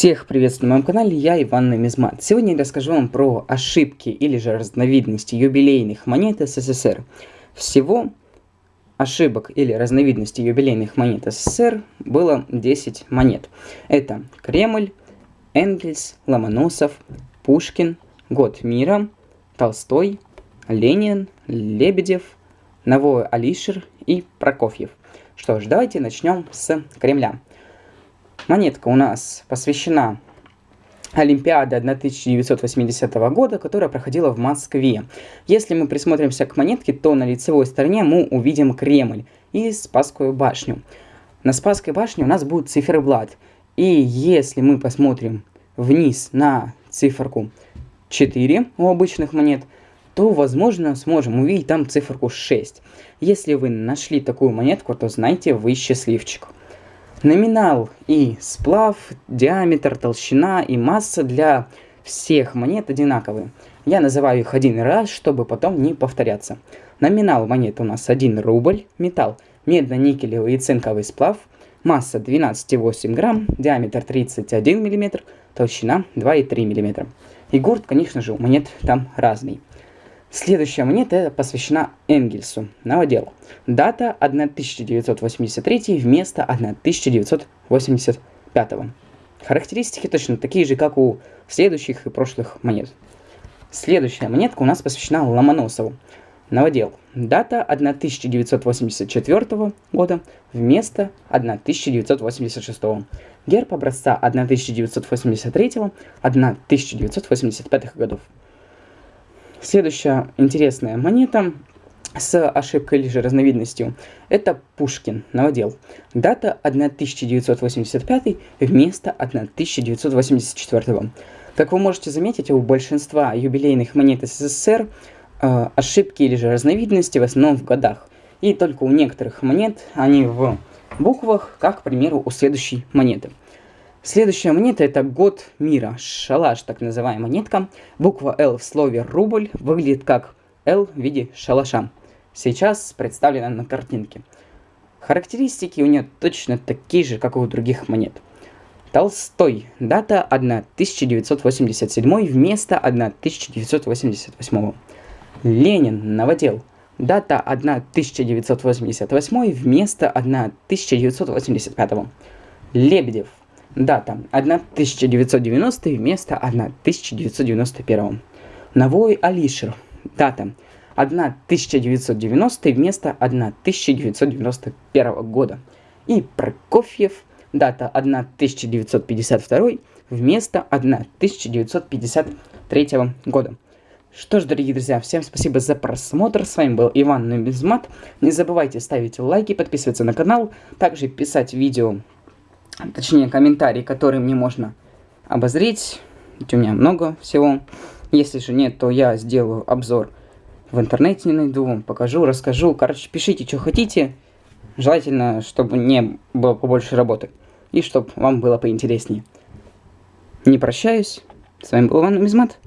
Всех приветствую на моем канале, я Иван Намизмат. Сегодня я расскажу вам про ошибки или же разновидности юбилейных монет СССР. Всего ошибок или разновидностей юбилейных монет СССР было 10 монет. Это Кремль, Энгельс, Ломоносов, Пушкин, Год мира, Толстой, Ленин, Лебедев, Новой Алишер и Прокофьев. Что ж, давайте начнем с Кремля. Монетка у нас посвящена Олимпиаде 1980 года, которая проходила в Москве. Если мы присмотримся к монетке, то на лицевой стороне мы увидим Кремль и Спасскую башню. На Спасской башне у нас будет циферблат. И если мы посмотрим вниз на циферку 4 у обычных монет, то, возможно, сможем увидеть там циферку 6. Если вы нашли такую монетку, то знайте, вы счастливчик. Номинал и сплав, диаметр, толщина и масса для всех монет одинаковые. Я называю их один раз, чтобы потом не повторяться. Номинал монет у нас 1 рубль, металл медно-никелевый и цинковый сплав, масса 12,8 грамм, диаметр 31 мм, толщина 2,3 мм. И гурт, конечно же, у монет там разный. Следующая монета посвящена Энгельсу, новодел. Дата 1983 вместо 1985. Характеристики точно такие же, как у следующих и прошлых монет. Следующая монетка у нас посвящена Ломоносову. Новодел. Дата 1984 года вместо 1986. Герб образца 1983-1985 годов. Следующая интересная монета с ошибкой или же разновидностью – это Пушкин, новодел. Дата 1985 вместо 1984. Как вы можете заметить, у большинства юбилейных монет СССР э, ошибки или же разновидности в основном в годах. И только у некоторых монет они в буквах, как, к примеру, у следующей монеты – Следующая монета это год мира, шалаш, так называемая монетка. Буква L в слове рубль выглядит как L в виде шалаша. Сейчас представлена на картинке. Характеристики у нее точно такие же, как и у других монет. Толстой. Дата 1987 вместо 1988. Ленин. Новодел. Дата 1988 вместо 1985. Лебедев. Дата 1990 вместо 1991. Новой Алишер. Дата 1990 вместо 1991 года. И Прокофьев. Дата 1952 вместо 1953 года. Что ж, дорогие друзья, всем спасибо за просмотр. С вами был Иван Нубизмат. Не забывайте ставить лайки, подписываться на канал, также писать видео точнее комментарии, которые мне можно обозреть. Ведь у меня много всего. Если же нет, то я сделаю обзор в интернете, не найду, вам покажу, расскажу. Короче, пишите, что хотите. Желательно, чтобы не было побольше работы. И чтобы вам было поинтереснее. Не прощаюсь. С вами был Иван Мизмат.